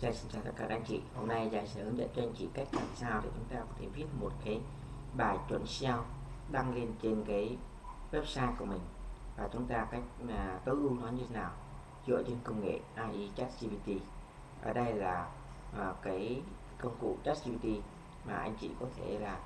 Giai xin chào tất cả các anh chị. Hôm nay Giang sẽ hướng dẫn cho anh chị cách làm sao để chúng ta có thể viết một cái bài chuẩn SEO đăng lên trên cái website của mình. Và chúng ta cách mà tối ưu nó như thế nào. Dựa trên công nghệ AI ChatGPT. Ở đây là à, cái công cụ ChatGPT mà anh chị có thể là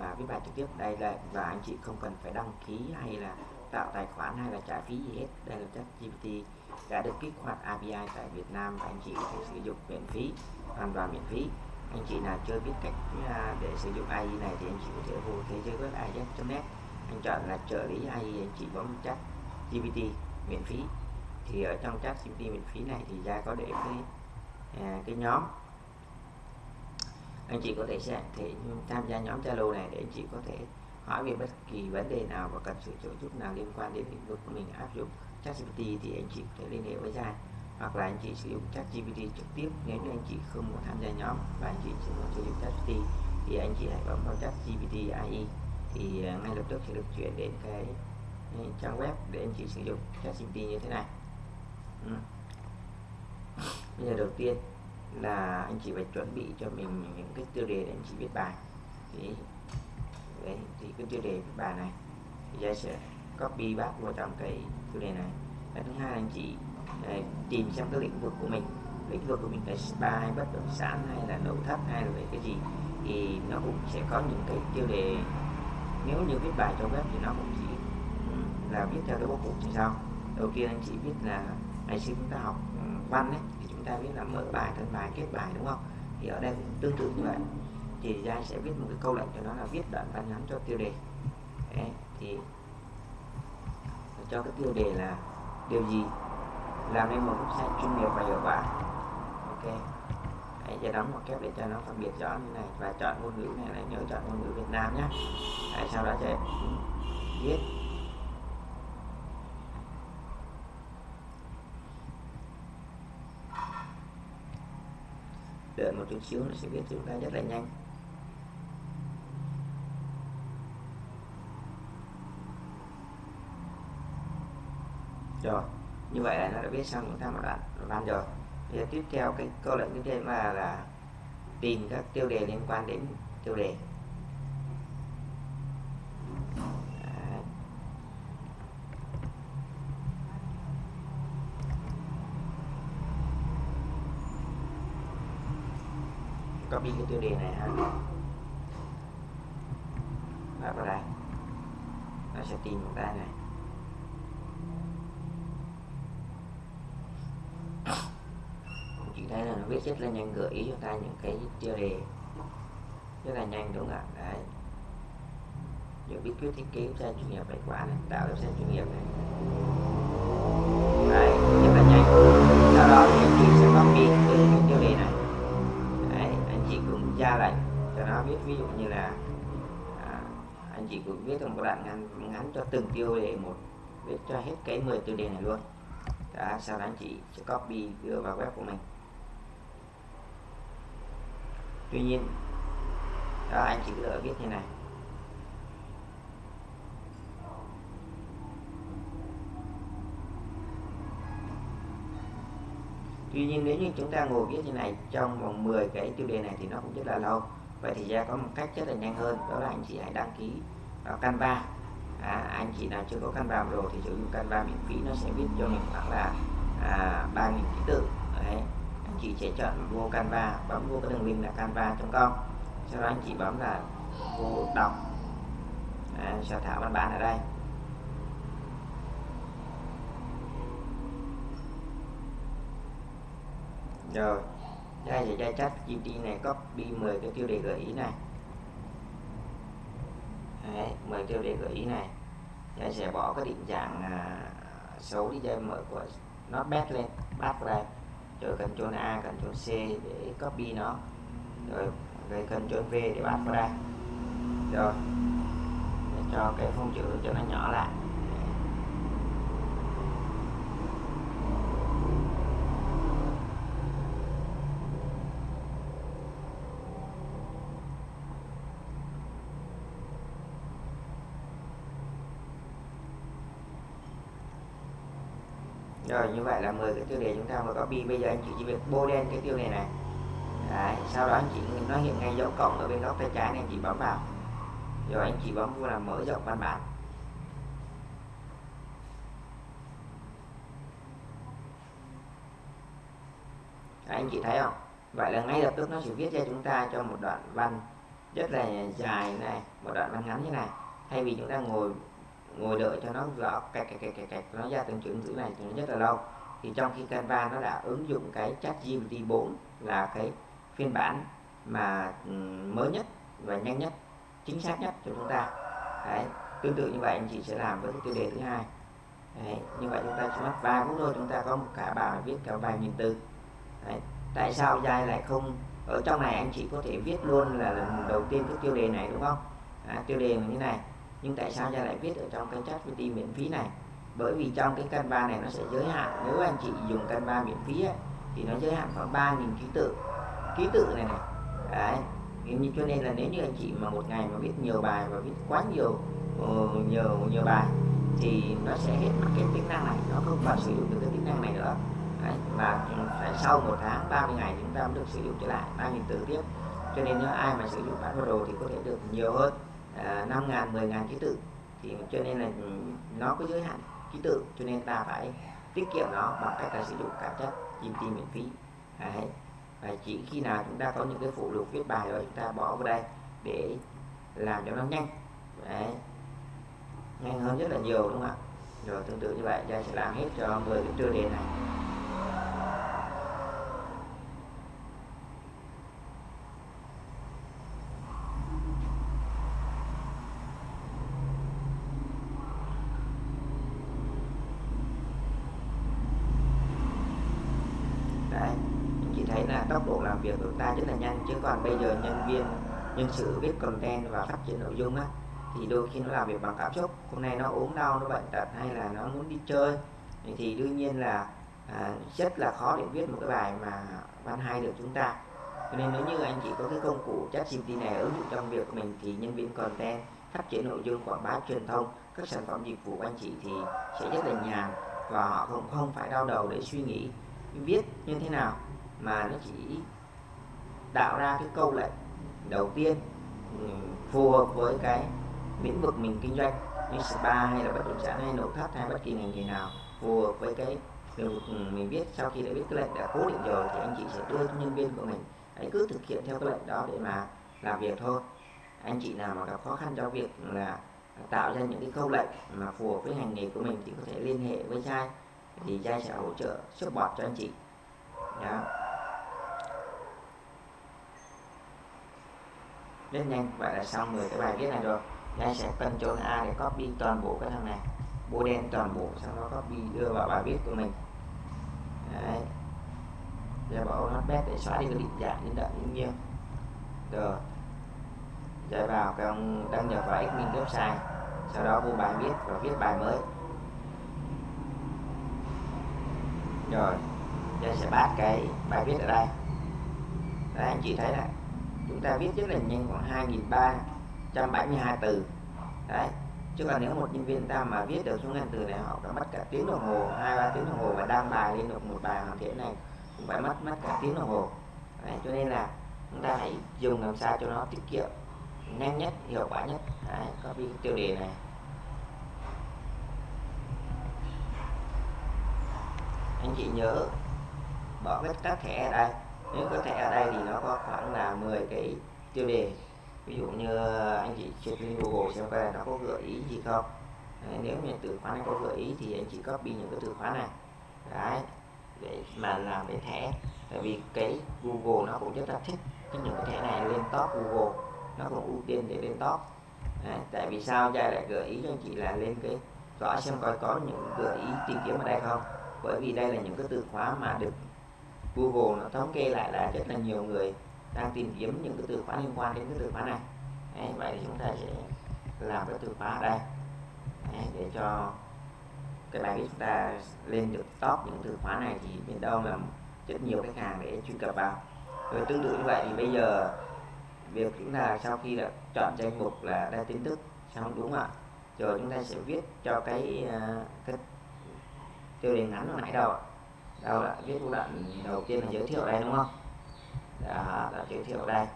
à, viết bài trực tiếp đây là và anh chị không cần phải đăng ký hay là tạo tài khoản hay là trả phí gì hết. Đây là ChatGPT đã được kích hoạt API tại Việt Nam và anh chị có thể sử dụng miễn phí hoàn toàn miễn phí. Anh chị nào chưa biết cách à, để sử dụng AI này thì anh chị có thể vô thế giới web AI.net anh chọn là trợ lý AI anh chị bấm chat GPT miễn phí. Thì ở trong chat GPT miễn phí này thì ra có để cái à, cái nhóm. Anh chị có thể sẽ thể tham gia nhóm Zalo này để anh chị có thể hỏi về bất kỳ vấn đề nào và cần sự trợ giúp nào liên quan đến lĩnh vực của mình áp dụng. ChatGPT thì anh chị có thể liên hệ với dài hoặc là anh chị sử dụng ChatGPT trực tiếp, nếu như anh chị không muốn tham gia nhóm và anh chị chỉ muốn sử dụng ChatGPT thì anh chị hãy bấm vào ChatGPT AI thì à, ngay lập tức sẽ được chuyển đến cái trang web để anh chị sử dụng ChatGPT như thế này ừ. bây giờ đầu tiên là anh chị phải chuẩn bị cho mình những cái tiêu đề để anh chị viết bài thì đấy thì cái tiêu đề viết bài này, thì sẽ copy bác vào trong cái chủ đề này. Cái thứ hai anh chị tìm xem cái lĩnh vực của mình. Lĩnh vực của mình là spa hay bất động sản hay là nội thất hay là về cái gì thì nó cũng sẽ có những cái tiêu đề. Nếu như viết bài cho web thì nó cũng chỉ là viết theo cái bố cục như sau đầu tiên anh chị biết là ngày xưa chúng ta học văn ấy thì chúng ta biết là mở bài thân bài kết bài đúng không? Thì ở đây cũng tương tự như vậy. Thì ra sẽ viết một cái câu lệnh cho nó là viết đoạn văn ngắn cho tiêu đề. Đấy, thì cho cái tiêu đề là điều gì? Làm nên một website chuyên nghiệp và hiệu quả. Ok. Hãy giờ đóng một kép để cho nó phân biệt rõ như này và chọn ngôn ngữ này là nhớ chọn ngôn ngữ Việt Nam nhé. Hãy sau đó sẽ viết. Đợi một chút xíu nó sẽ viết chúng ta rất là nhanh. Rồi. Như vậy là nó đã viết xong chúng ta một đoạn văn rồi. Bây giờ tiếp theo cái câu lệnh tiếp theo là là tìm các tiêu đề liên quan đến tiêu đề. Copy cái tiêu đề này ha và vào đây nó sẽ tìm một đây này chị thấy là rất là nhanh gợi ý cho ta những cái tiêu đề rất là nhanh đúng không ạ? Đấy. Những bí quyết thiết kế website chuyên nghiệp bài quả này tạo website chuyên nghiệp này. Đấy rất là nhanh. Sau đó thì anh chị sẽ copy cái tiêu đề này. Đấy anh chị cũng ra lệnh cho nó biết ví dụ như là à, anh chị cũng viết một đoạn ngắn ngắn cho từng tiêu đề một viết cho hết cái 10 tiêu đề này luôn. Đó, sau đó anh chị sẽ copy đưa vào web của mình tuy nhiên đó anh chỉ lựa viết như này. Tuy nhiên nếu như chúng ta ngồi viết như này trong vòng 10 cái tiêu đề này thì nó cũng rất là lâu. Vậy thì ra có một cách rất là nhanh hơn đó là anh chị hãy đăng ký vào Canva. À, Anh chị nào chưa có Canva rồi thì sử dụng Canva miễn phí nó sẽ viết cho mình khoảng là à, 3.000 ký tự. Đấy. Anh chị sẽ chọn vô Canva bấm vô cái đường link là canva.com sau đó anh chị bấm là vô đọc. À, soạn thảo văn bản ở đây. Rồi đây là đây chat GPT này copy 10 cái tiêu đề gợi ý này. Đấy, 10 tiêu đề gợi ý này. Đây sẽ bỏ cái định dạng à, xấu đi cho mở của nó bét lên bắt ra rồi Ctrl A Ctrl C để copy nó. Rồi, về Ctrl V để bắt vào đây. Rồi, để cho cái phông chữ cho nó nhỏ lại. Rồi như vậy là 10 cái tiêu đề chúng ta vừa copy bây giờ anh chị chỉ việc bôi đen cái tiêu đề này. Đấy, sau đó anh chị nó hiện ngay dấu cộng ở bên góc tay trái này anh chị bấm vào. Rồi anh chị bấm vào là mở rộng văn bản. Đấy, anh chị thấy không? Vậy là ngay lập tức nó sẽ viết cho chúng ta cho một đoạn văn rất là dài này một đoạn văn ngắn như này. Thay vì chúng ta ngồi ngồi đợi cho nó rõ cạch cạch cạch cạch, nó ra từng chữ chữ này thì nó rất là lâu. Thì trong khi Canva nó đã ứng dụng cái chat GPT 4 là cái phiên bản mà ừ, mới nhất và nhanh nhất chính xác nhất cho chúng ta. Đấy tương tự như vậy anh chị sẽ làm với cái tiêu đề thứ hai. Đấy, như vậy chúng ta chỉ mất ba phút thôi chúng ta có một cả bài viết cả vài nghìn từ. Đấy. tại sao dài lại không ở trong này anh chị có thể viết luôn là lần đầu tiên cái tiêu đề này đúng không? À, tiêu đề như này nhưng tại sao dai lại viết ở trong cái chat GPT miễn phí này? Bởi vì trong cái Canva này nó sẽ giới hạn nếu anh chị dùng Canva miễn phí ấy, thì nó giới hạn khoảng 3.000 ký tự. Ký tự này này đấy nhưng cho nên là nếu như anh chị mà một ngày mà viết nhiều bài và viết quá nhiều uh, nhiều nhiều bài thì nó sẽ hết mất cái tính năng này nó không còn sử dụng được cái tính năng này nữa. Đấy, và phải sau một tháng 30 ngày chúng ta mới được sử dụng trở lại 3.000 từ tiếp. Cho nên nếu ai mà sử dụng bản đồ thì có thể được nhiều hơn à, 5.000 10.000 ký tự. Thì cho nên là nó có giới hạn ký tự cho nên ta phải tiết kiệm nó bằng cách là sử dụng cả chất GPT miễn phí. Đấy. Và chỉ khi nào chúng ta có những cái phụ lục viết bài rồi chúng ta bỏ vào đây để làm cho nó nhanh. Đấy. nhanh hơn rất là nhiều đúng không ạ? Rồi tương tự như vậy ta sẽ làm hết cho 10 cái tiêu đề này tốc độ làm việc của ta rất là nhanh chứ còn bây giờ nhân viên nhân sự viết content và phát triển nội dung á thì đôi khi nó làm việc bằng cảm xúc. Hôm nay nó ốm đau nó bệnh tật hay là nó muốn đi chơi thì đương nhiên là à, rất là khó để viết một cái bài mà văn hay được chúng ta. Cho nên nếu như anh chị có cái công cụ chat GPT này ứng dụng trong việc của mình thì nhân viên content phát triển nội dung quảng bá truyền thông các sản phẩm dịch vụ của anh chị thì sẽ rất là nhàn và họ không không phải đau đầu để suy nghĩ viết như thế nào mà nó chỉ tạo ra cái câu lệnh đầu tiên ừ, phù hợp với cái lĩnh vực mình kinh doanh như spa hay là bất động sản hay nội thất hay bất kỳ ngành nghề nào, phù hợp với cái lĩnh vực ừ, mình biết. Sau khi đã biết cái lệnh đã cố định rồi thì anh chị sẽ đưa cho nhân viên của mình hãy cứ thực hiện theo cái lệnh đó để mà làm việc thôi. Anh chị nào mà gặp khó khăn trong việc là tạo ra những cái câu lệnh mà phù hợp với ngành nghề của mình thì có thể liên hệ với trai thì trai sẽ hỗ trợ support cho anh chị. Đó. Rất nhanh, vậy là xong rồi cái bài viết này rồi. Đây sẽ cần chọn A để copy toàn bộ cái thằng này. Bôi đen toàn bộ, sau đó copy đưa vào bài viết của mình. Đấy. Giờ bảo nó bét để xóa đi cái định dạng, đến đậm như nhiêu rồi. Chạy vào cái ông đăng nhập vào admin website. Sau đó vô bài viết và viết bài mới. Rồi. Giờ sẽ bắt cái bài viết ở đây. Đấy, anh chị thấy này chúng ta viết rất là nhanh khoảng 2.372 từ. Đấy chứ còn nếu một nhân viên ta mà viết được số ngàn từ này họ phải mất cả tiếng đồng hồ hai ba tiếng đồng hồ và đăng bài lên được một bài hoàn thiện này cũng phải mất mất cả tiếng đồng hồ. Đấy, cho nên là chúng ta hãy dùng làm sao cho nó tiết kiệm nhanh nhất hiệu quả nhất. Đấy, copy tiêu đề này. Anh chị nhớ bỏ hết các thẻ ở đây nếu có thẻ ở đây thì nó có khoảng là 10 cái tiêu đề. Ví dụ như anh chị check lên Google xem coi nó có gợi ý gì không. Đấy, nếu như từ khóa này có gợi ý thì anh chị copy những cái từ khóa này. Đấy để mà làm cái thẻ. Tại vì cái Google nó cũng rất là thích cái những cái thẻ này lên top Google. Nó cũng ưu tiên để lên top. Đấy, tại vì sao ra lại gợi ý cho anh chị là lên cái gõ xem coi có những gợi ý tìm kiếm ở đây không? Bởi vì đây là những cái từ khóa mà được Google nó thống kê lại là rất là nhiều người đang tìm kiếm những cái từ khóa liên quan đến cái từ khóa này. Đấy, vậy thì chúng ta sẽ làm cái từ khóa ở đây. Đấy, để cho cái bài viết chúng ta lên được top những từ khóa này thì bên đâu là rất nhiều khách hàng để truy cập vào. Rồi tương tự như vậy thì bây giờ việc chúng ta sau khi là chọn danh mục là đa tin tức xong đúng không ạ? Rồi chúng ta sẽ viết cho cái, uh, cái tiêu đề ngắn hồi nãy đâu ạ đâu đã viết đoạn đầu tiên là giới thiệu đây đúng không? Đó là giới thiệu đây.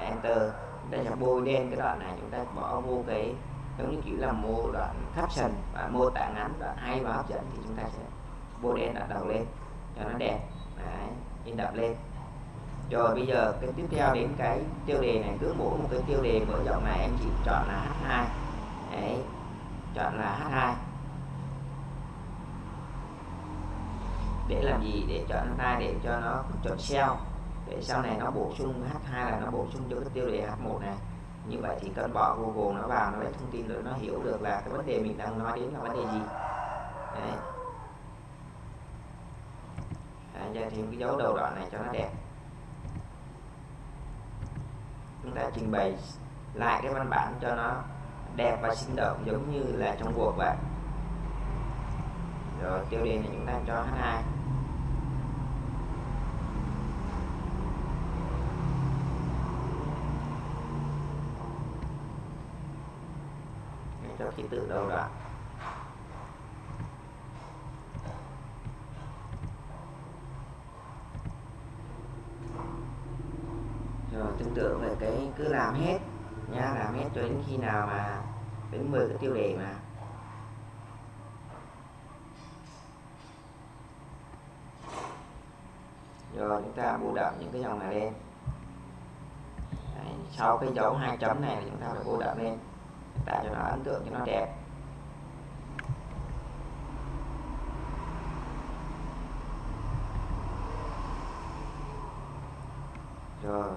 Enter. Đây là bôi đen cái đoạn này chúng ta bỏ vô cái giống như kiểu là mô đoạn caption và mô tả ngắn đoạn hay và hấp dẫn thì chúng ta sẽ bôi đen đoạn đầu lên cho nó đẹp. Đấy, in đậm lên. Rồi bây giờ cái tiếp theo đến cái tiêu đề này cứ mỗi một cái tiêu đề mở rộng này anh chị chọn là H2 Đấy, chọn là H2 để làm gì? Để chọn H2 để cho nó chọn SEO để sau này nó bổ sung H2 là nó bổ sung cho cái tiêu đề H1 này. Như vậy thì cần bỏ Google nó vào nó lấy thông tin rồi nó hiểu được là cái vấn đề mình đang nói đến là vấn đề gì. Đấy. Đấy, cho thêm cái dấu đầu đoạn này cho nó đẹp. Chúng ta trình bày lại cái văn bản cho nó đẹp và sinh động giống như là trong cuộc vậy. Rồi tiêu đề này chúng ta cho H2 từ đâu tự rồi tương tự về cái cứ làm hết nha làm hết cho đến khi nào mà đến 10 cái tiêu đề mà. Rồi chúng ta bù đậm những cái dòng này lên. Đấy, sau cái dấu hai chấm này thì chúng ta phải bù đậm lên tạo cho nó ấn tượng cho nó đẹp. Rồi.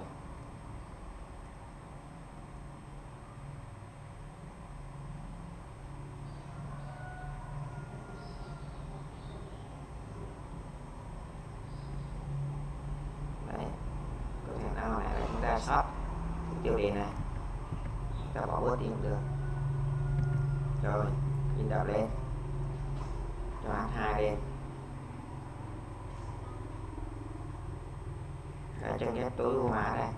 Chúng ta sót tiêu đề này ta bỏ bớt đi cũng được rồi in đậm lên. Cho H2 lên cái chân ghép tối ưu hóa đây.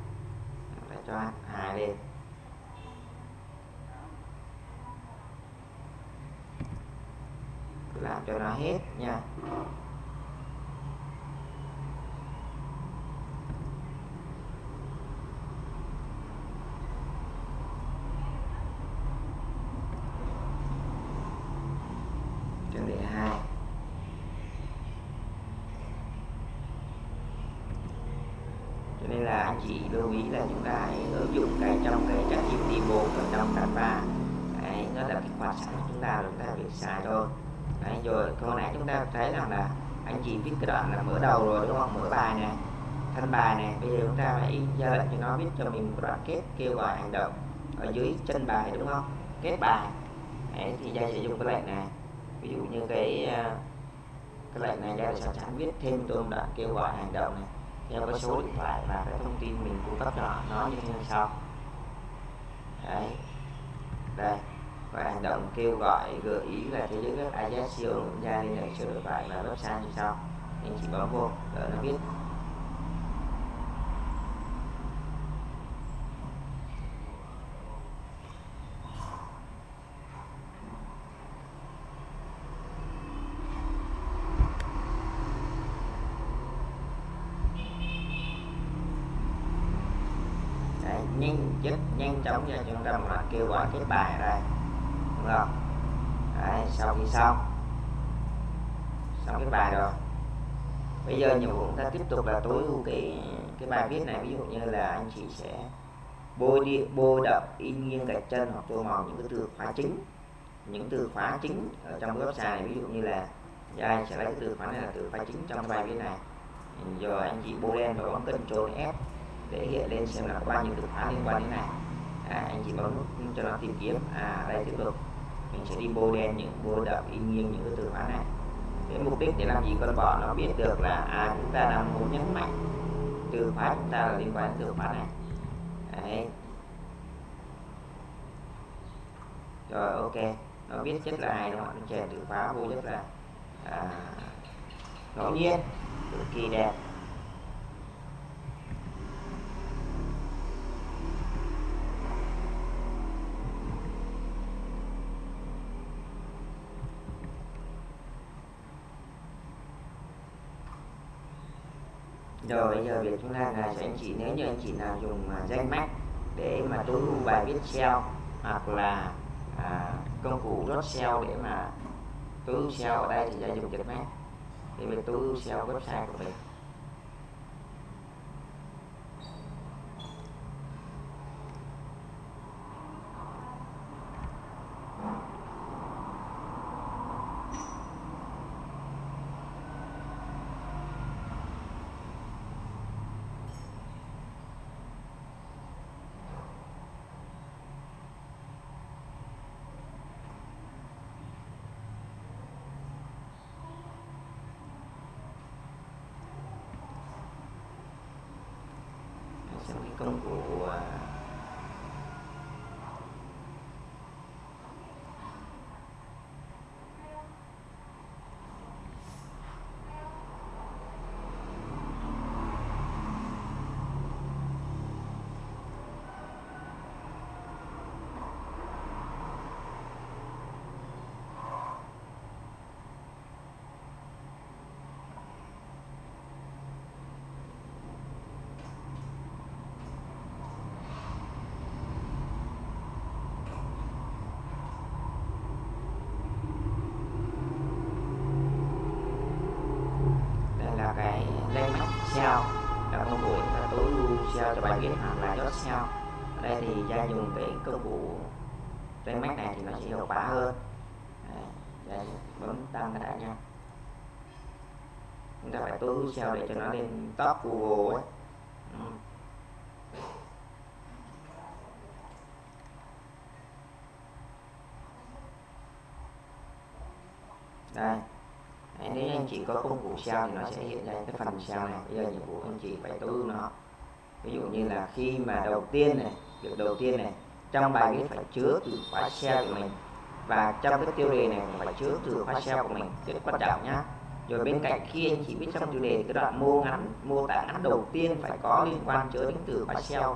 Để cho H2 lên cứ làm cho nó hết nha tiêu đề 2 cho nên là anh chị lưu ý là chúng ta hãy ứng dụng cái trong cái chắc GPT 4 và trong Canva đấy, nó là kích hoạt sẵn chúng ta chúng ta việc xài thôi. Đấy, rồi hồi nãy chúng ta thấy rằng là anh chị viết cái đoạn là mở đầu rồi đúng không? Mở bài này thân bài này. Bây giờ chúng ta phải ra lệnh cho nó viết cho mình một đoạn kết kêu gọi hành động ở dưới chân bài đúng không? Kết bài. Đấy, thì gia sẽ dùng cái lệnh này. Ví dụ như cái ờ, cái lệnh này gia sẽ sẵn viết thêm tôi đoạn kêu gọi hành động này theo cái số điện thoại và cái thông tin mình cung cấp cho nó như thế sau đấy. Đây, và hành động kêu gọi, gợi ý là thế giới web ISCO gia liên hệ số điện thoại và website như sau anh chị bấm vô để nó biết Đấy, nhanh chống cho chúng ta mà kêu gọi cái bài ra. Đây đúng không? Đấy, sau khi xong. Xong cái bài rồi. Bây giờ nhiệm vụ chúng ta tiếp tục là tối ưu cái cái bài viết này. Ví dụ như là anh chị sẽ bôi đi bôi đậm in nghiêng gạch chân hoặc tô màu những cái từ khóa chính. Những từ khóa chính ở trong website này ví dụ như là giờ anh sẽ lấy cái từ khóa này là từ khóa chính trong bài viết này. Rồi anh chị bôi đen và bấm Ctrl F để hiện lên xem là có bao nhiêu từ khóa liên quan đến này à, anh chị bấm nút cho nó tìm kiếm. À đây tiếp tục. Mình sẽ đi bôi đen những bôi đậm in nghiêng những cái từ khóa này. Cái mục đích để làm gì con bọ nó biết được là à chúng ta đang muốn nhấn mạnh từ khóa chúng ta là liên quan đến từ khóa này. Đấy. Rồi ok. Nó biết chất là ai đúng không nó chèn từ khóa vô rất là à, ngẫu nhiên. Cực kỳ đẹp. Rồi bây giờ việc chúng ta là sẽ anh chị nếu như anh chị nào dùng uh, danh mách để mà tối ưu bài viết SEO hoặc là à, công cụ rốt SEO để mà tối ưu SEO ở đây thì sẽ dùng danh mách để về tối ưu SEO website của mình xem cái công cụ à, đây là cái danh mách SEO là công cụ là tối ưu SEO cho bài viết hoặc là chốt nhau ở đây thì gia dùng cái công cụ trên máy này thì nó sẽ hiệu quả hơn. Đây, bấm tăng cái đã nha. Chúng ta phải tối ưu để cho nó lên top Google ấy. Ừ. đây. Đấy, nếu anh chị có công cụ sao thì nó sẽ hiện ra cái phần sao này. Bây giờ nhiệm vụ anh chị phải tối ưu nó ví dụ như là khi mà đầu tiên này, việc đầu tiên này, trong bài viết phải chứa từ khóa SEO của mình. Và trong cái tiêu đề này cũng phải chứa từ khóa SEO của mình, rất quan trọng nhá. Rồi bên cạnh khi anh chị viết trong tiêu đề cái đoạn mô ngắn, mô tả ngắn đầu tiên phải có liên quan chứa đến từ khóa SEO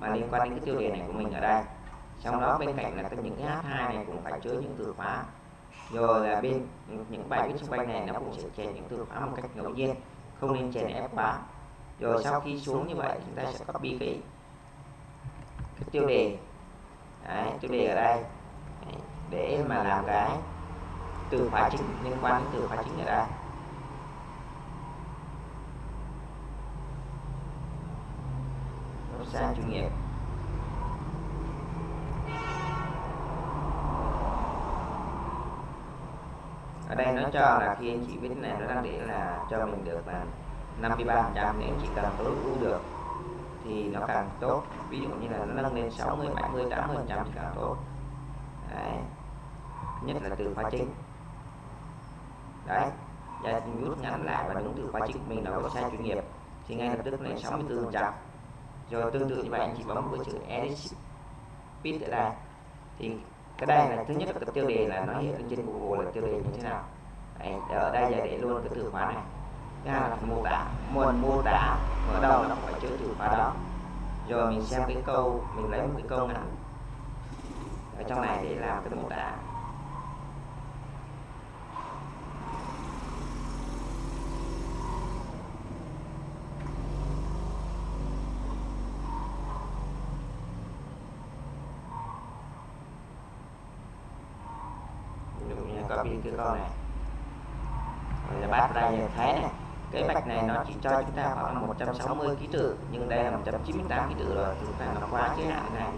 mà liên quan đến cái tiêu đề này của mình ở đây. Trong đó bên cạnh là cái những cái H2 này cũng phải chứa những từ khóa. Rồi là bên những bài viết xung quanh này nó cũng sẽ chèn những từ khóa một cách ngẫu nhiên, không nên chèn ép quá rồi sau khi xuống như vậy chúng ta sẽ copy cái cái tiêu đề. Đấy, tiêu đề ở đây. Đấy, để mà làm cái từ khóa chính liên quan đến từ khóa chính ở đây. sang chuyên nghiệp ở đây nó cho là khi anh chị viết này nó đang để là cho mình được là 53 trăm nếu chỉ cần tối ưu được. Thì nó càng tốt. Ví dụ như là nó nâng lên 60 70 80 trăm thì càng tốt. Đấy. Nhất là từ khóa chính. Đấy. Và rút ngắn lại và đúng từ khóa chính mình là có sai chuyên nghiệp. Thì ngay lập tức lên 64 trăm. Rồi tương tự như vậy anh chị bấm với chữ edit. Speed ở đây thì cái đây là thứ nhất là tiêu đề là nó hiện lên trên Google là tiêu đề như thế nào. Đấy, ở đây giờ để luôn cái từ khóa này ra là mô tả nguồn mô tả ở đâu nó phải chứa từ khóa đó. Rồi mình xem cái câu, mình lấy một cái câu ngắn ở trong này để làm cái mô tả ví dụ như copy cái câu này rồi là bắt đây là thấy này cái bạch này nó chỉ cho chúng ta khoảng là 160 ký tự nhưng đây là 198 ký tự rồi chúng ta nó quá giới hạn này.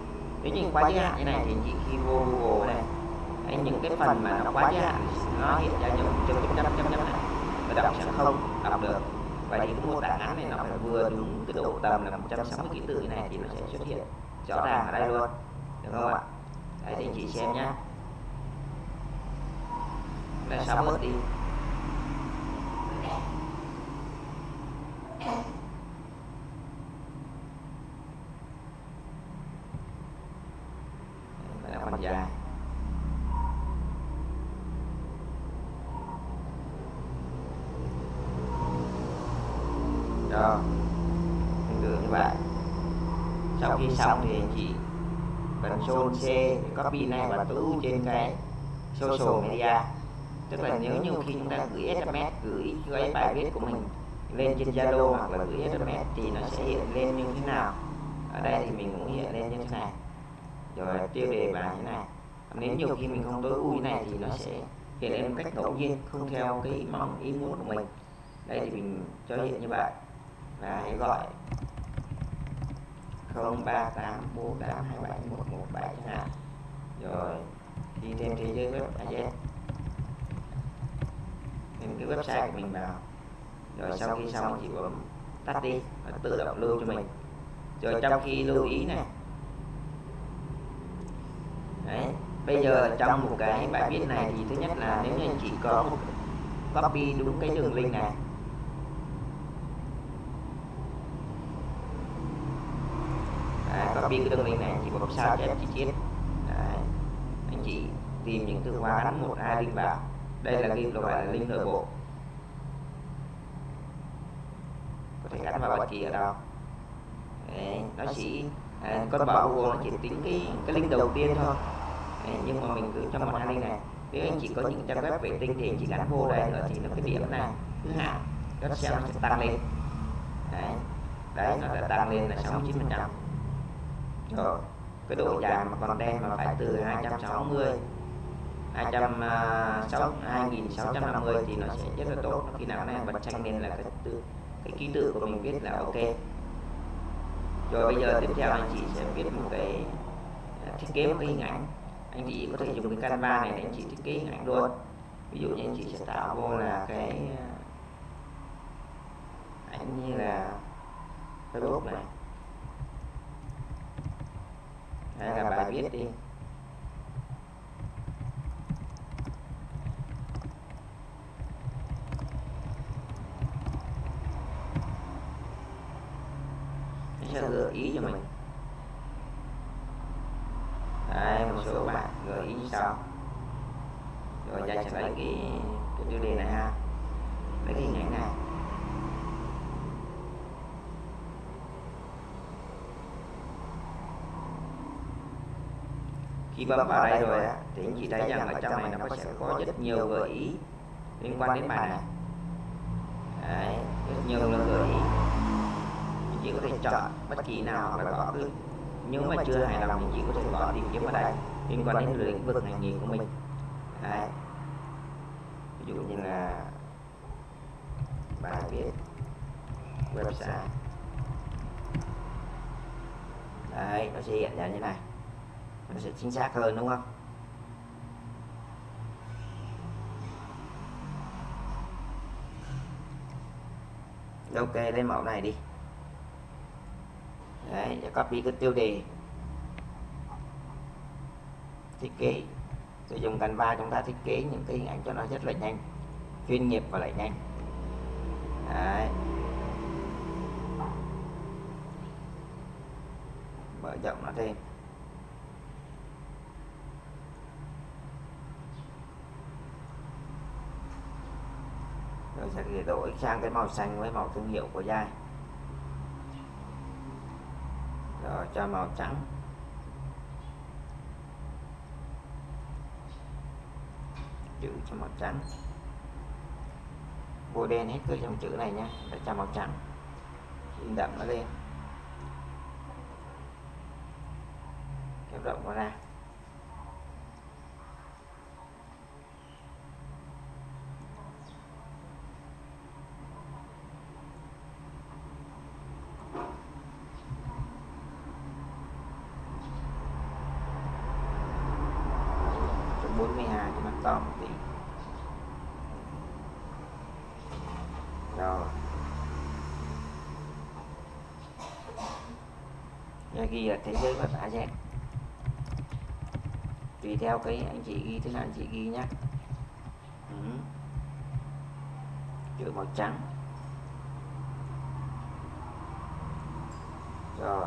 nếu như quá giới hạn như này thì chỉ khi vô Google này hay những cái phần mà nó quá giới hạn nó hiện ra những chấm chấm chấm chấm chấm này người đọc sẽ không đọc được. và những mô tả ngắn này nó phải vừa đúng cái độ tầm là 160 ký tự này thì nó sẽ xuất hiện rõ ràng ở đây luôn. được không ạ đấy thì chị xem nhá đây xóa bớt đi Phần dài rồi tương tự như vậy. Sau khi xong thì anh chị Ctrl C copy này và ưu trên cái social media. Tức là nếu như khi chúng ta gửi SMS gửi cái bài viết của mình lên trên Zalo hoặc là gửi SMS thì nó sẽ hiện lên như thế nào? ở đây thì mình cũng hiện lên như thế này. rồi tiêu đề bài như thế này. nếu nhiều khi mình không tối ưu như này thì nó sẽ hiện lên một cách ngẫu nhiên không theo cái mong ý muốn của mình. đây thì mình cho hiện như vậy. và hãy gọi 0384827117 chẳng rồi đi thêm thế giới web AZ thêm cái website của mình vào rồi sau khi xong chỉ bấm tắt đi và tự động lưu cho mình. rồi trong khi lưu ý này. Đấy. bây giờ trong một cái bài viết này thì thứ nhất là nếu như anh chị có một copy đúng cái đường link này. Đấy, copy cái đường link này chỉ bấm sao chép chi tiết Đấy. anh chị tìm những từ khóa gắn một hai link vào. đây là link gọi là link nội bộ có thể gắn vào bất kỳ ở đâu? Đấy, nó chỉ à, con bảo Google nó chỉ tính cái cái link đầu tiên thôi. Đấy, nhưng mà mình cứ cho một hai link này. nếu anh chỉ có những trang web vệ tinh thì anh chỉ gắn vô đây nữa thì nó cái điểm này. thứ hạng các SEO nó sẽ tăng lên. đấy, đấy. Nó đã tăng lên là 69 phần trăm. rồi cái độ dài mà content mà phải từ 260 2650 thì nó sẽ rất là tốt khi nào này bật tranh lên là cái từ cái ký tự của mình viết là ok. rồi bây giờ tiếp theo anh chị sẽ viết một cái à, thiết kế một cái hình ảnh. anh chị có thể dùng cái canva này để anh chị thiết kế hình ảnh luôn. ví dụ như anh chị sẽ tạo vô là cái à, ảnh như là facebook này. hay là bài viết đi sẽ gợi ý cho mình. Đấy, một số bạn gợi ý sau rồi ra sẽ lấy cái cái tiêu đề này ha. lấy cái hình ảnh này. khi bấm vào đây rồi á thì anh chị thấy rằng ở trong này nó có sẽ có rất nhiều gợi ý liên quan đến bài này. Đấy, rất nhiều lời gợi ý chị có thể chọn bất kỳ nào là gõ cứ. nếu mà chưa hài lòng thì chị có thể gõ tìm kiếm vào đây liên quan đến lĩnh vực ngành nghề của mình. Đấy. ví dụ như là bài viết website. Đấy nó sẽ hiện ra như này. Nó sẽ chính xác hơn đúng không? Ok lấy mẫu này đi đấy để copy cái tiêu đề. Thiết kế. Sử dụng Canva chúng ta thiết kế những cái hình ảnh cho nó rất là nhanh. Chuyên nghiệp và lại nhanh. Đấy. Mở rộng nó thêm. Rồi sẽ đổi sang cái màu xanh với màu thương hiệu của dai rồi cho màu trắng. Chữ cho màu trắng. Bôi đen hết cái dòng chữ này nhé để cho màu trắng. In đậm nó lên. Kéo rộng nó ra cho 42 cho nó to một tí rồi Giờ ghi là thế giới web AZ tùy theo cái anh chị ghi thế nào anh chị ghi nhé ừ. chữ màu trắng. Rồi.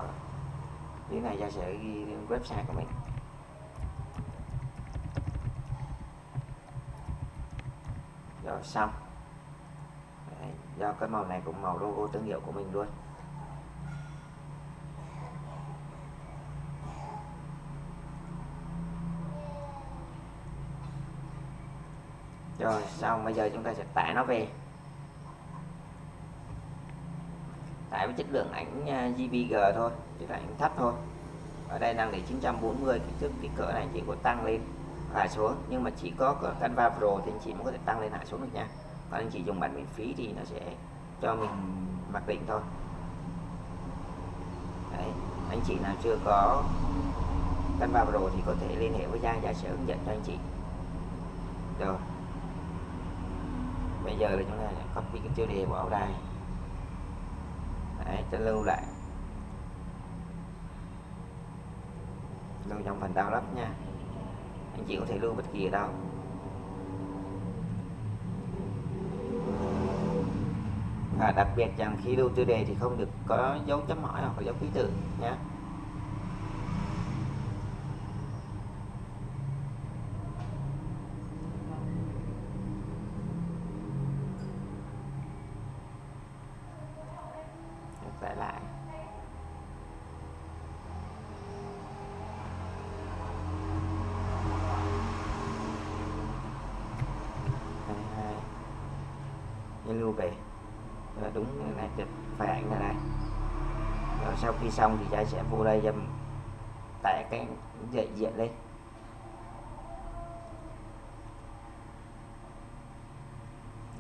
Cái này ra sẽ ghi lên website của mình. Rồi xong. Đấy, do cái màu này cũng màu logo thương hiệu của mình luôn. Rồi xong bây giờ chúng ta sẽ tải nó về. Tải với chất lượng ảnh à, JPG thôi chất lượng ảnh thấp thôi. Ở đây đang để 940 kích thước kích cỡ này anh chị có tăng lên hạ xuống. Nhưng mà chỉ có, Canva Pro thì anh chị mới có thể tăng lên hạ xuống được nha. Còn anh chị dùng bản miễn phí thì nó sẽ cho mình mặc định thôi. Đấy, anh chị nào chưa có Canva Pro thì có thể liên hệ với Giang Giang sẽ hướng dẫn cho anh chị. Rồi giờ là chúng ta copy cái tiêu đề vào đây Đấy, cho lưu lại. Lưu trong phần download nha. Anh chị có thể lưu bất kỳ ở đâu. Và đặc biệt rằng khi lưu tiêu đề thì không được có dấu chấm hỏi hoặc dấu ký tự nhé nhân về rồi đúng này chụp phải ảnh này này. Rồi sau khi xong thì cha sẽ vô đây cho tải cái dạy diện lên.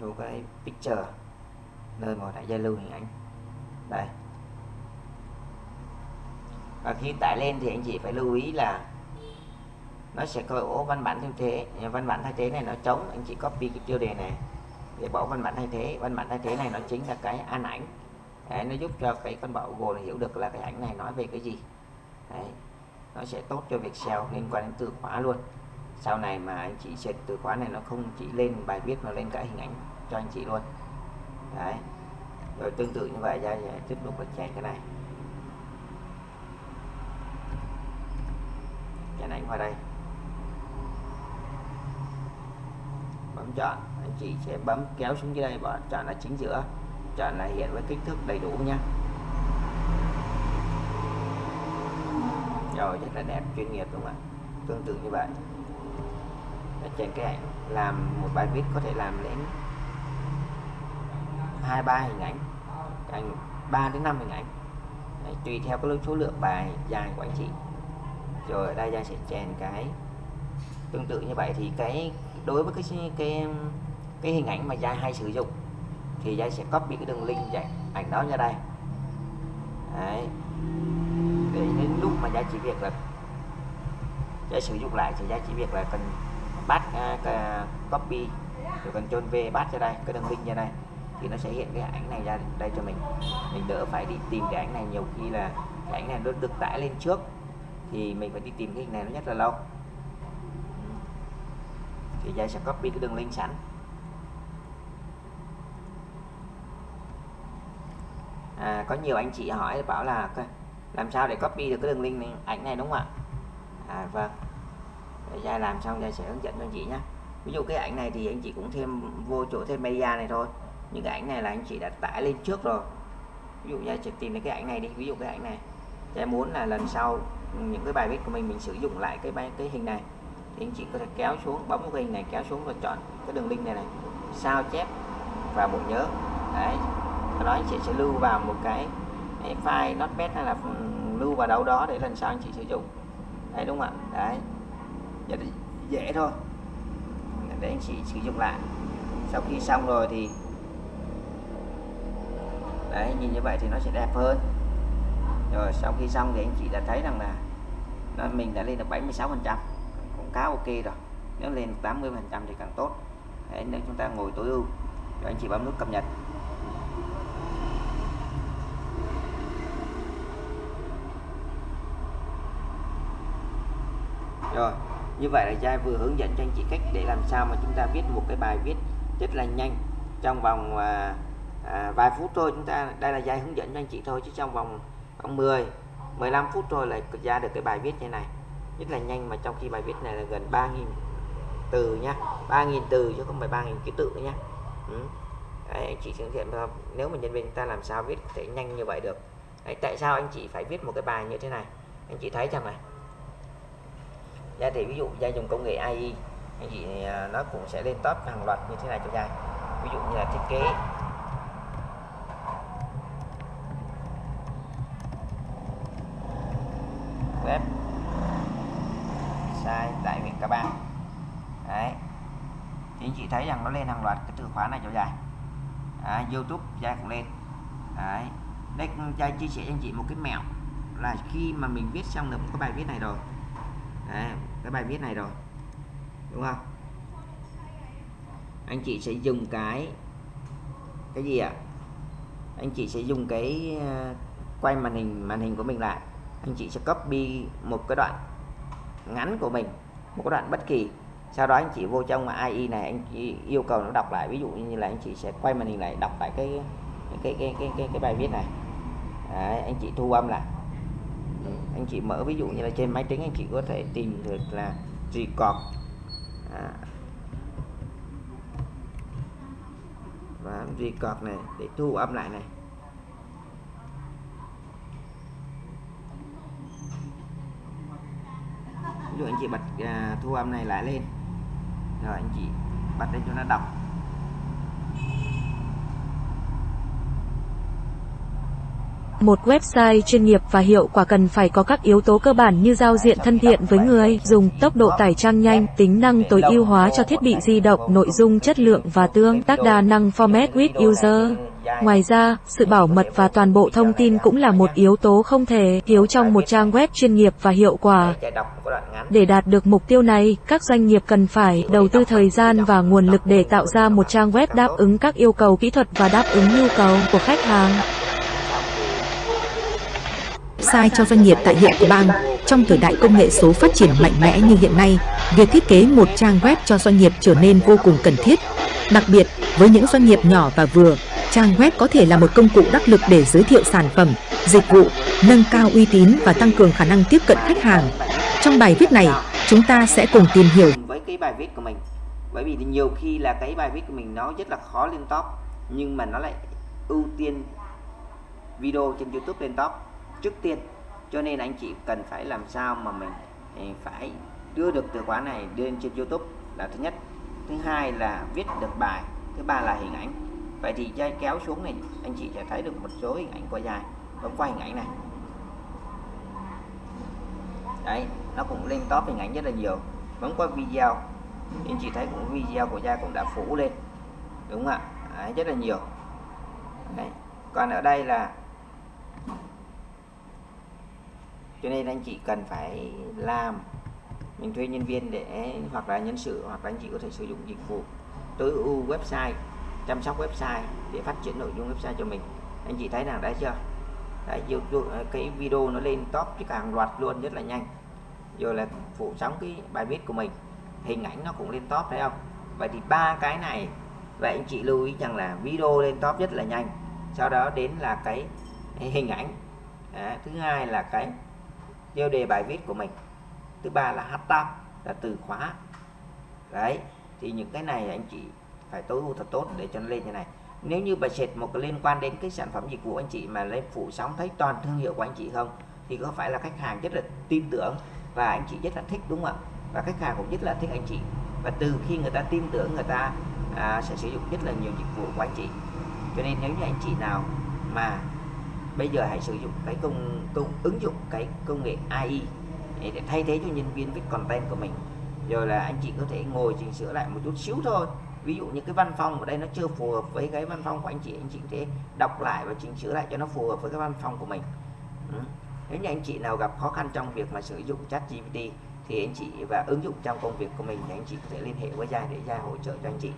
Lưu cái picture, nơi mà đã gia lưu hình ảnh. Đây. Và khi tải lên thì anh chị phải lưu ý là nó sẽ có ố văn bản thay thế. Văn bản thay thế này nó trống anh chị copy cái tiêu đề này để bộ văn bản thay thế. Văn bản thay thế này nó chính là cái an ảnh. Đấy, nó giúp cho cái con bảo Google hiểu được là cái ảnh này nói về cái gì. Đấy. nó sẽ tốt cho việc SEO liên quan đến từ khóa luôn. Sau này mà anh chị search từ khóa này nó không chỉ lên bài viết mà lên cả hình ảnh cho anh chị luôn. Đấy. rồi tương tự như vậy ra tiếp tục là chạy cái này. Chèn ảnh vào đây. Bấm chọn anh chị sẽ bấm kéo xuống dưới đây và chọn là chính giữa. Chọn là hiện với kích thước đầy đủ nha. Rồi rất là đẹp chuyên nghiệp đúng không ạ? Tương tự như vậy. Để trên cái ảnh làm một bài viết có thể làm đến hai ba hình ảnh. Thành 3 đến 5 hình ảnh. Đấy, tùy theo cái số lượng bài dài của anh chị. Rồi ở đây ra sẽ chèn cái tương tự như vậy thì cái đối với cái cái cái hình ảnh mà Giai hay sử dụng thì Giai sẽ copy cái đường link dạy ảnh đó ra đây. Đấy. để đến lúc mà Giai chỉ việc là Giai sử dụng lại thì Giai chỉ việc là cần bắt uh, copy rồi cần chôn V bắt ra đây cái đường link ra đây thì nó sẽ hiện cái ảnh này ra đây cho mình. Mình đỡ phải đi tìm cái ảnh này nhiều khi là cái ảnh này nó được tải lên trước thì mình phải đi tìm cái hình này nó rất là lâu thì Giai sẽ copy cái đường link sẵn. À, có nhiều anh chị hỏi bảo là làm sao để copy được cái đường link này, ảnh này đúng không ạ? À vâng. Để làm xong ra sẽ hướng dẫn cho anh chị nhé ví dụ cái ảnh này thì anh chị cũng thêm vô chỗ thêm media này thôi. Những cái ảnh này là anh chị đã tải lên trước rồi. Ví dụ Giai sẽ tìm đến cái ảnh này đi. Ví dụ cái ảnh này Giai muốn là lần sau những cái bài viết của mình mình sử dụng lại cái cái hình này thì anh chị có thể kéo xuống bấm cái hình này kéo xuống và chọn cái đường link này này. Sao chép vào bộ nhớ. Đấy. Sau đó anh chị sẽ lưu vào một cái, cái file notepad hay là ừ, lưu vào đâu đó để lần sau anh chị sử dụng. Đấy đúng không ạ? Đấy. Rất dễ thôi. Để anh chị sử dụng lại. Sau khi xong rồi thì đấy nhìn như vậy thì nó sẽ đẹp hơn. Rồi sau khi xong thì anh chị đã thấy rằng là nó mình đã lên được 76 phần trăm khá ok rồi. Nếu lên 80 phần trăm thì càng tốt. Đấy nếu chúng ta ngồi tối ưu. Rồi anh chị bấm nút cập nhật. Rồi như vậy là Giai vừa hướng dẫn cho anh chị cách để làm sao mà chúng ta viết một cái bài viết rất là nhanh. Trong vòng à, à, vài phút thôi chúng ta đây là Giai hướng dẫn cho anh chị thôi chứ trong vòng khoảng 10 15 phút thôi là ra được cái bài viết như này rất là nhanh mà trong khi bài viết này là gần 3.000 từ nhá. 3.000 từ chứ không phải 3.000 ký tự nhá. Ừ. Đấy, anh chị thực thiện nếu mà nhân viên ta làm sao viết thể nhanh như vậy được. Đấy, tại sao anh chị phải viết một cái bài như thế này? Anh chị thấy rằng này? Ra thì ví dụ gia dùng công nghệ AI anh chị à, nó cũng sẽ lên top hàng loạt như thế này cho ra ví dụ như là thiết kế web sai tại huyện Ca Bang đấy thì anh chị thấy rằng nó lên hàng loạt cái từ khóa này cho dài. À, YouTube dài cũng lên. Đấy. Đây trai chia sẻ cho anh chị một cái mẹo là khi mà mình viết xong được cái bài viết này rồi. Đấy, cái bài viết này rồi. Đúng không? Anh chị sẽ dùng cái cái gì ạ? Anh chị sẽ dùng cái ờ, quay màn hình màn hình của mình lại. Anh chị sẽ copy một cái đoạn ngắn của mình một cái đoạn bất kỳ sau đó anh chị vô trong AI này anh chị yêu cầu nó đọc lại. Ví dụ như là anh chị sẽ quay màn hình lại đọc lại cái cái cái cái cái, cái bài viết này. Đấy, anh chị thu âm lại. Ừ, anh chị mở ví dụ như là trên máy tính anh chị có thể tìm được là record. À, và record này để thu âm lại này. Ví dụ anh chị bật à, thu âm này lại lên rồi anh chị bật lên cho nó đọc Một website chuyên nghiệp và hiệu quả cần phải có các yếu tố cơ bản như giao diện thân thiện với người dùng, tốc độ tải trang nhanh, tính năng tối ưu hóa cho thiết bị di động, nội dung chất lượng và tương tác đa năng format with user. Ngoài ra, sự bảo mật và toàn bộ thông tin cũng là một yếu tố không thể thiếu trong một trang web chuyên nghiệp và hiệu quả. Để đạt được mục tiêu này, các doanh nghiệp cần phải đầu tư thời gian và nguồn lực để tạo ra một trang web đáp ứng các yêu cầu kỹ thuật và đáp ứng nhu cầu của khách hàng sai cho doanh nghiệp tại hiện bang. Trong thời đại công nghệ số phát triển mạnh mẽ như hiện nay, việc thiết kế một trang web cho doanh nghiệp trở nên vô cùng cần thiết. Đặc biệt, với những doanh nghiệp nhỏ và vừa, trang web có thể là một công cụ đắc lực để giới thiệu sản phẩm, dịch vụ, nâng cao uy tín và tăng cường khả năng tiếp cận khách hàng. Trong bài viết này, chúng ta sẽ cùng tìm hiểu với cái bài viết của mình bởi vì nhiều khi là cái bài viết của mình nó rất là khó lên top nhưng mà nó lại ưu tiên video trên YouTube lên top trước tiên. Cho nên anh chị cần phải làm sao mà mình ừ, phải đưa được từ khóa này lên trên YouTube là thứ nhất. Thứ hai là viết được bài thứ ba là hình ảnh. Vậy thì dây kéo xuống này anh chị sẽ thấy được một số hình ảnh của dài bấm qua hình ảnh này. Đấy nó cũng lên top hình ảnh rất là nhiều. Bấm qua video anh chị thấy cũng video của gia cũng đã phủ lên đúng không ạ? Đấy, rất là nhiều. Đấy. còn ở đây là cho nên anh chị cần phải làm. Mình thuê nhân viên để hoặc là nhân sự hoặc là anh chị có thể sử dụng dịch vụ tối ưu website chăm sóc website để phát triển nội dung website cho mình. Anh chị thấy nào đấy chưa? Đấy, ờ, cái video nó lên top chứ càng loạt luôn rất là nhanh. Rồi là phủ sóng cái bài viết của mình hình ảnh nó cũng lên top thấy không? Vậy thì ba cái này vậy anh chị lưu ý rằng là video lên top rất là nhanh. Sau đó đến là cái hình ảnh. Đấy, thứ hai là cái tiêu đề bài viết của mình. Thứ ba là hashtag là từ khóa. Đấy thì những cái này anh chị phải tối ưu thật tốt để cho nó lên như này. Nếu như bài sệt một cái liên quan đến cái sản phẩm dịch vụ anh chị mà lên phủ sóng thấy toàn thương hiệu của anh chị không thì có phải là khách hàng rất là tin tưởng và anh chị rất là thích đúng không ạ? Và khách hàng cũng rất là thích anh chị. Và từ khi người ta tin tưởng người ta à, sẽ sử dụng rất là nhiều dịch vụ của anh chị. Cho nên nếu như anh chị nào mà bây giờ hãy sử dụng cái công công ứng dụng cái công nghệ AI để thay thế cho nhân viên viết content của mình. Rồi là anh chị có thể ngồi chỉnh sửa lại một chút xíu thôi. Ví dụ như cái văn phòng ở đây nó chưa phù hợp với cái văn phòng của anh chị anh chị có thể đọc lại và chỉnh sửa lại cho nó phù hợp với cái văn phòng của mình. Ừ. nếu như anh chị nào gặp khó khăn trong việc mà sử dụng chat GPT thì anh chị và ứng dụng trong công việc của mình thì anh chị có thể liên hệ với Gia để Gia hỗ trợ cho anh chị.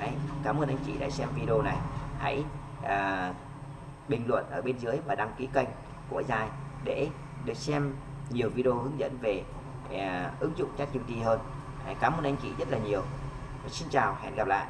Đấy, cảm ơn anh chị đã xem video này. Hãy à, bình luận ở bên dưới và đăng ký kênh của Dài để được xem nhiều video hướng dẫn về uh, ứng dụng ChatGPT hơn. Cảm ơn anh chị rất là nhiều. Xin chào, hẹn gặp lại.